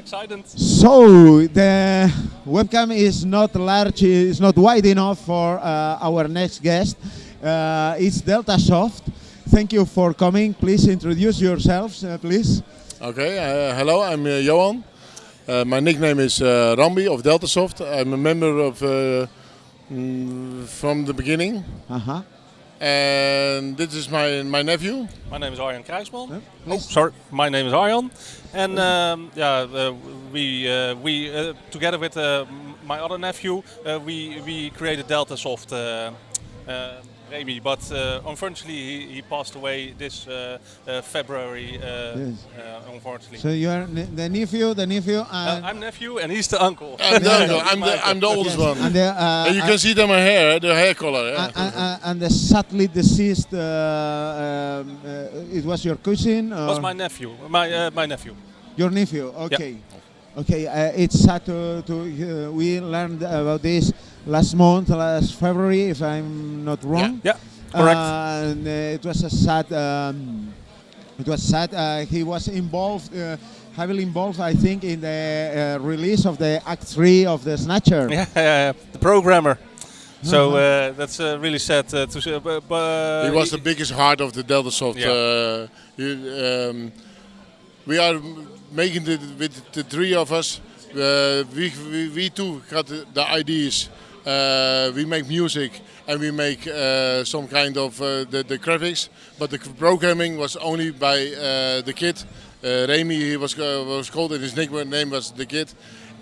excited. So the webcam is not large, is not wide enough for uh, our next guest. Uh, it's Delta Soft. Thank you for coming. Please introduce yourselves, uh, please. Okay, uh, hello, I'm uh, Johan. Uh, my nickname is uh, Rambi of Deltasoft. I'm a member of uh, mm, from the beginning, Uh-huh. And this is my my nephew. My name is Arjan Kruisman. Yeah, Oh, sorry, my name is Arjan, and um, yeah, uh, we uh, we uh, together with uh, my other nephew, uh, we we created Delta Soft. Remy, but uh, unfortunately he, he passed away this uh, uh, February. Uh, Yes. uh, unfortunately, So you are ne- the nephew, the nephew, Uh, I'm nephew and he's the uncle. I'm the, uncle. I'm the. I'm the oldest Yes, one. and the, uh, and you can see that my hair, the hair color. yeah. and, and, and- and the sadly deceased. Uh, um, uh, it was your cousin. Or was my nephew, my uh, my nephew. Your nephew. Okay. Okay. Uh, it's sad to, to uh, we learned about this last month, last February, if I'm not wrong. Yeah, correct. Uh, and uh, it was a sad. Um, it was sad. Uh, he was involved, uh, heavily involved, I think, in the uh, release of the Act Three of the Snatcher. yeah, yeah, yeah, the programmer. So Uh-huh. uh, that's uh, really sad uh, to see. But, but he was the biggest heart of the Deltasoft. Yeah. Uh, he, um, we are making it with the three of us. Uh, we, we, we two got the, the ideas. Uh, we make music and we make uh, some kind of uh, the, the graphics, but the programming was only by uh, the kid. Uh, Remy, he was uh, was called, and his nickname was the kid,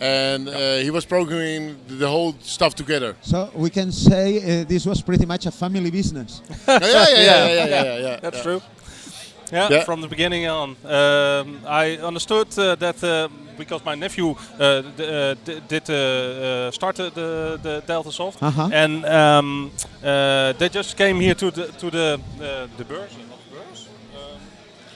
and uh, he was programming the whole stuff together. So we can say uh, this was pretty much a family business. yeah, yeah, yeah, yeah, yeah, yeah, yeah, yeah. That's true. Yeah, Yeah. from the beginning on. Um, I understood uh, that uh, because my nephew uh, d- did uh, started the, the Delta Soft, Uh-huh. and um, they just came here to the to the the beurs, not the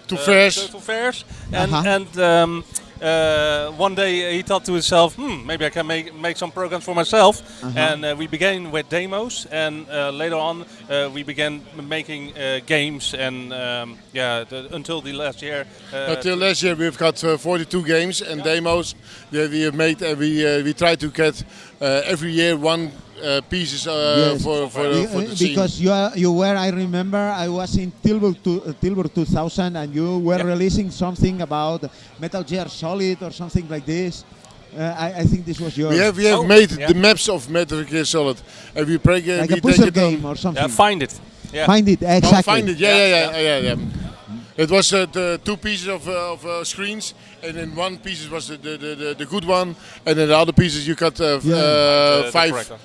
To fairs. to, fairs, and Uh-huh. and um, uh, one day he thought to himself, hmm, maybe I can make make some programs for myself, Uh-huh. and uh, we began with demos, and uh, later on uh, we began making uh, games, and um, yeah, the, until the last year. Uh, Until last year, we've got uh, 42 games and demos that we have made, and we uh, we try to get uh, every year one pieces uh, Yes. for for, Be- for the uh, scene. because you are, you were, I remember, I was in Tilburg, to, uh, Tilburg 2000, and you were Yeah. releasing something about Metal Gear Solid or something like this. Uh, I, I think this was yours. we have we have Oh, made yeah. the maps of Metal Gear Solid, and we break uh, like we a puzzle take it game or something. yeah, find it. Yeah. Find it Oh, exactly. find it. Yeah, yeah, Yeah, yeah, yeah, yeah. It was uh, the two pieces of, uh, of uh, screens, and then one piece was the, the, the, the, the good one, and then the other pieces you got uh, Yeah. uh, The- the five corrector.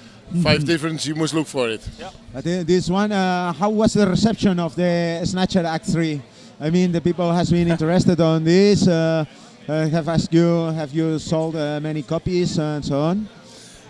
Five different. You must look for it. yeah. But uh, this one, uh, how was the reception of the Snatcher Act 3? I mean, the people has been interested on this. Uh, uh, have asked you, have you sold uh, many copies and so on?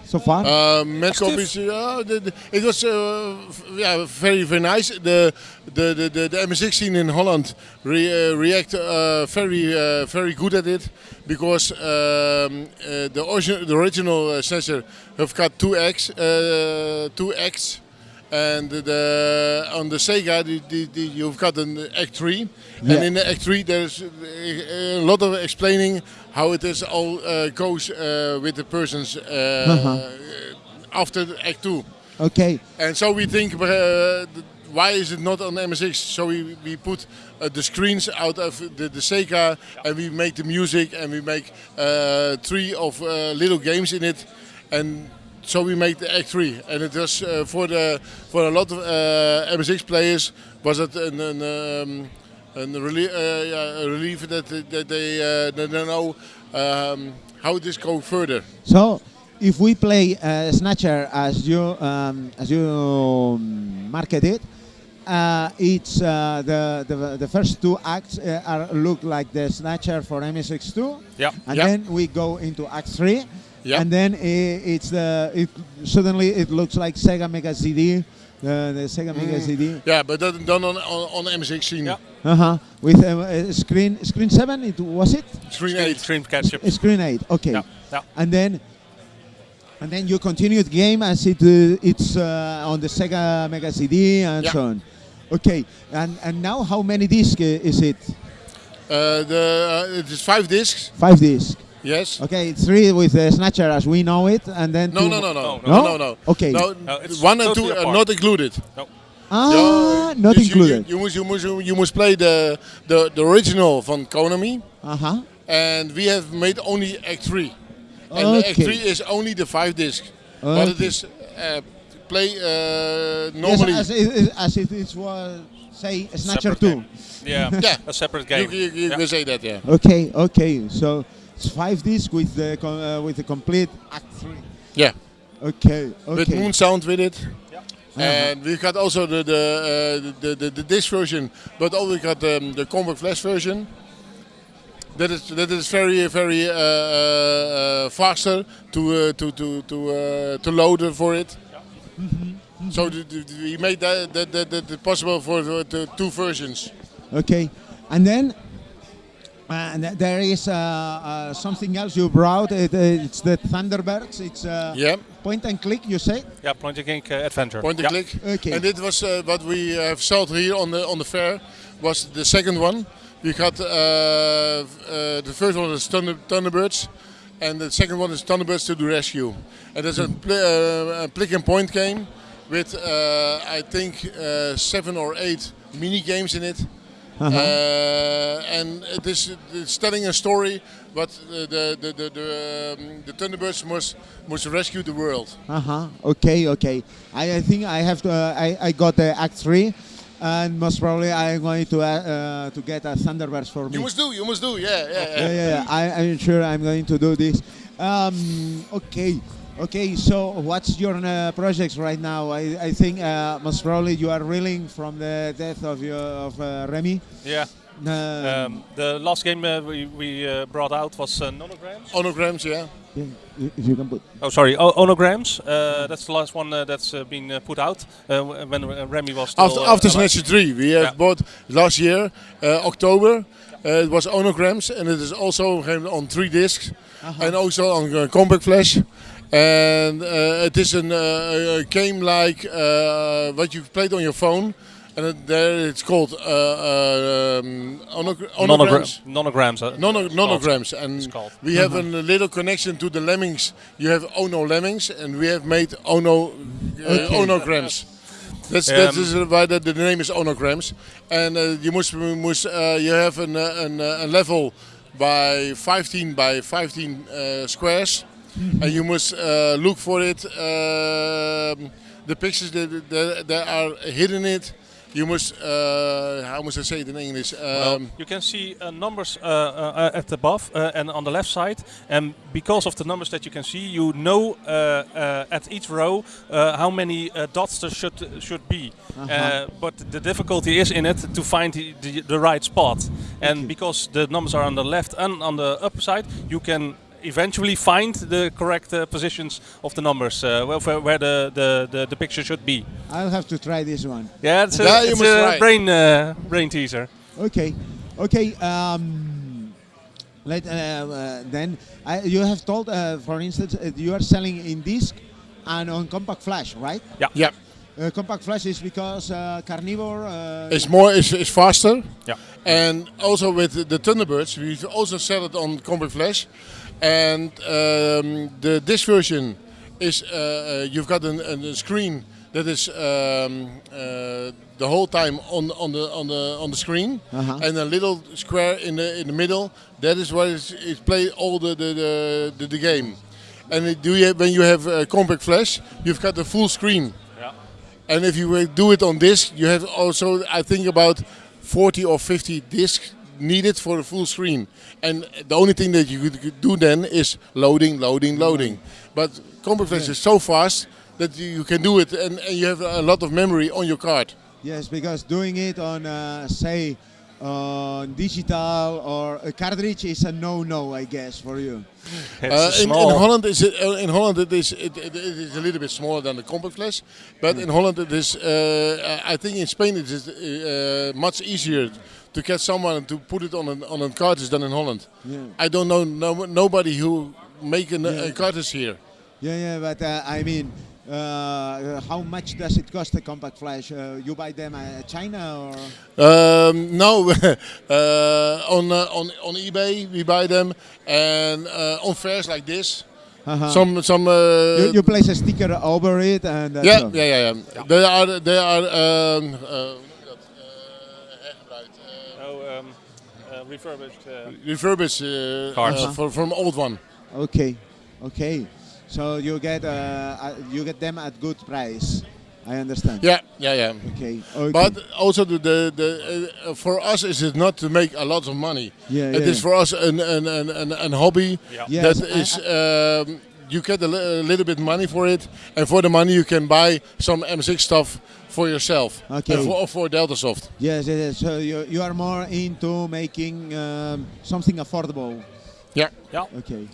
So far? Uh, met. Uh, the, it was uh, f- yeah very very nice. The the the, the, the MSX scene in Holland re, uh, react uh, very uh, very good at it because um, uh, the original the original uh, sensor have got two X uh, two X. And the, on the Sega, the, the, the, you've got an Act 3. Yeah. And in the Act 3, there's uh, a lot of explaining how it is all uh, goes uh, with the person's uh, Uh-huh. after Act 2. okay. And so we think, uh, th- why is it not on MSX? So we, we put uh, the screens out of the, the Sega and we make the music and we make uh, three of uh, little games in it. And so we make the Act 3. And it was uh, for the for a lot of uh, MSX players was it an, an, um, an relie- uh, yeah, a relief that, that they, uh, that they know um, how this go further. So, if we play uh, Snatcher as you um, as you um, market it, uh, it's uh, the, the the first two acts uh, are look like the Snatcher for MSX2, Yeah. and Yeah. then we go into Act Three, Yeah. and then i it's the it suddenly it looks like Sega Mega CD, the, the Sega Mega CD, Yeah, but that done on, on, on MSX scene. Yeah. uh-huh, with uh, uh, screen screen seven. It was it Screen Screen, 8. screen catch-up. Uh, screen eight. Okay. Yeah. Yeah. and then and then you continue the game as it uh, it's uh, on the Sega Mega CD and Yeah. so on. Okay, and and now how many discs uh, is it? Uh, the, uh, it is five discs. Five discs. Yes. Okay, three with the snatcher as we know it, and then No, two no, no, no, no, no? no, no. Okay. No, No, it's one and two are not included. Ah, Yeah, not dus you- included. You, you, must, you, must, you must play the, the, the original van Konami, Uh huh. and we have made only Act 3. And the Act 3 is only the 5 disc. But it Okay. is uh, play uh, Yes, normally. as, it, as it is was say snatcher two. Yeah, Yeah. a separate game. you, you Yeah. can say that, yeah. Okay, okay. So it's five discs with the co- uh, with the complete act three. Yeah. Okay, Okay. With. Moon Sound with it. Uh-huh. And we've got also the the, uh, the, the, the disc version, but also we got um, the Compact Flash version. That is that is very very uh, uh, uh, faster to uh, to to to uh, to load for it. Yeah. So the, the, we made that that, that, that possible for the, the two versions. Okay, and then and there is uh, uh, something else you brought. It, uh, it's the Thunderbirds. It's uh, Yeah, point and click. You say? Yeah, point and click uh, adventure. point and yeah. click. Okay. And it was uh, what we have sold here on the on the fair was the second one. We got uh, uh, the first one is Thunder, Thunderbirds, and the second one is Thunderbirds to the rescue. And there's a, pl- uh, a click and point game with uh, I think uh, seven or eight mini games in it. Uh-huh. Uh, and it is it's telling a story, but the the the the, um, the Thunderbirds must must rescue the world. Uh huh. Okay, okay. I, I think I have to. Uh, I I got the act three, and most probably I'm going to uh, uh, to get a Thunderbirds for me. You must do, you must do, yeah, yeah, yeah. yeah, yeah, yeah. I, I'm sure I'm going to do this. Um, okay, okay. So, what's your uh, projects right now? I, I think uh, most probably you are reeling from the death of your of uh, Remy. Yeah. Um, Um, the last game uh, we, we uh, brought out was uh, Nonograms. Onograms, yeah. yeah, if you can put. Oh, sorry, o- Onograms. Uh, that's the last one uh, that's uh, been uh, put out uh, when uh, Remy was still After, uh, after alive. Snatcher 3, we have Yeah. bought last year, uh, October. Uh, it was Onograms, and it is also on three discs, and also on uh, Compact Flash. And uh, it is an, uh, a game like uh, what you played on your phone, and there it's called uh, uh, um, onog- Onograms. Nonogra- nonograms. Uh, Nono- nonograms, and It's called. we have a little connection to the lemmings. You have Ono lemmings, and we have made Ono uh, Okay. onograms. That's that Um, is why the, the name is onograms. And uh, you must must uh, you have an, uh, an, uh, a level by 15 by 15 uh, squares, and you must uh, look for it. Um, the pictures that, that, that are hidden in it. You must uh, how must I say it in English? Well, Um, you can see uh, numbers uh, uh, at the above uh, and on the left side, and because of the numbers that you can see, you know uh, uh, at each row uh, how many uh, dots there should should be. Uh, but the difficulty is in it to find the, the, the right spot, and because the numbers are on the left and on the upper side, you can eventually find the correct uh, positions of the numbers uh, where, where- where the, the, the, the picture should be. I'll have to try this one. Yeah, it's a, Yeah, it's a brain uh, brain teaser. Okay, okay. Um, let uh, uh, then I, you have told, uh, for instance, uh, you are selling in disc and on compact flash, right? yeah. Uh, compact flash is because uh, carnivore. Uh, It's more, it's, it's faster. Yeah. And also with the- the Thunderbirds, we also sell it on Compact Flash. And um, the this version is uh, uh, you've got an, an- a screen that is um, uh, the whole time on on the on the on the screen, Uh-huh. and a little square in the in the middle. That is what is, is play all the the, the, the, the game. And it- do you when you have uh, Compact Flash, you've got the full screen. Yeah. And if you uh, do it on disc, you have also, I think, about 40 or 50 discs needed for a full screen. And the only thing that you could do then is loading, loading, loading. But Compact Flash is so fast that you you can do it and, and you have a lot of memory on your card. Yes, because doing it on, uh, say, on digital or a cartridge is a no-no, I guess, for you. Uh, in, in. Holland, is it, uh, in Holland it is it, it, it is a little bit smaller than the compact flash, but in Holland it is. Uh, I think in Spain it is uh, much easier to get someone to put it on an on a cartridge than in Holland. Yeah. I don't know no, nobody who make an, a cartridge here. Yeah, yeah, but uh, I mean, Uh, how much does it cost a compact flash? Uh, you buy them at China or? Um, no, uh, on uh, on on eBay we buy them, and uh, on fairs like this, Uh-huh. some some. Uh, you, you place a sticker over it and that's yeah, all. yeah, yeah, yeah. They are they are. Um, uh, hoe noem je dat? Uh, hergebruikt. Uh, Oh, um, uh, refurbished. Uh, refurbished uh, Cards. uh, for, from old one. Okay, okay. So you get uh, uh, you get them at good price. I understand. Yeah, yeah, yeah. Okay. okay. But also the the, the uh, for us is it not to make a lot of money. Yeah, It yeah. is for us an an, an, an, an hobby yeah. Yes, that I- is um, you get a, li- a little bit money for it, and for the money you can buy some MSX stuff for yourself. Okay. And for, for Deltasoft. Yes, yes, yes. So you, you are more into making um, something affordable. Yeah. Yeah. Okay.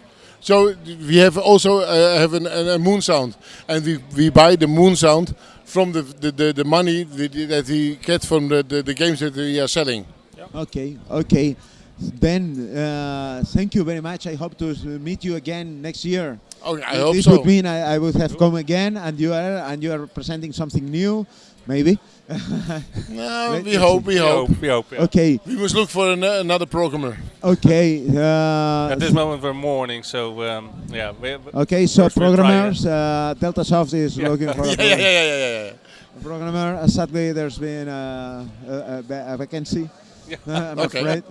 So we have also uh, have an, a moon sound, and we, we buy the moon sound from the the, the, the money that we get from the, the, the games that we are selling. Okay. Okay. Then uh, thank you very much. I hope to meet you again next year. Okay, I hope this so. would mean I, I would have come again, and you are and you are presenting something new, maybe. no, we let's hope, we hope. We hope. Yeah. Okay. We must look for an, another programmer. Okay. Uh, At this moment we're mourning, so um, yeah. We, we- Okay, so First we'll try, programmers, uh, Deltasoft is Yeah. looking for a yeah, pro- yeah, yeah, yeah, yeah, yeah. programmer. Uh, sadly, there's been uh, a, a, a vacancy. Yeah. Uh, I'm Okay. afraid.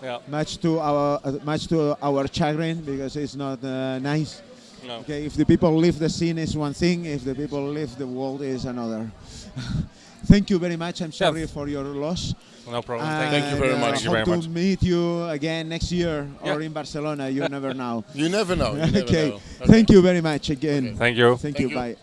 yeah. Much to our uh, much to our chagrin because it's not uh, nice. No. Okay, if the people leave the scene is one thing, if the people leave the world is another. Thank you very much. I'm sorry for your loss. No problem. And, Thank you very uh, much. Thank you very hope much. to meet you again next year or Yeah. in Barcelona. You never know. You never know. You never okay. know. Thank you very much again. Okay. Thank you. Thank, Thank you. you. Bye.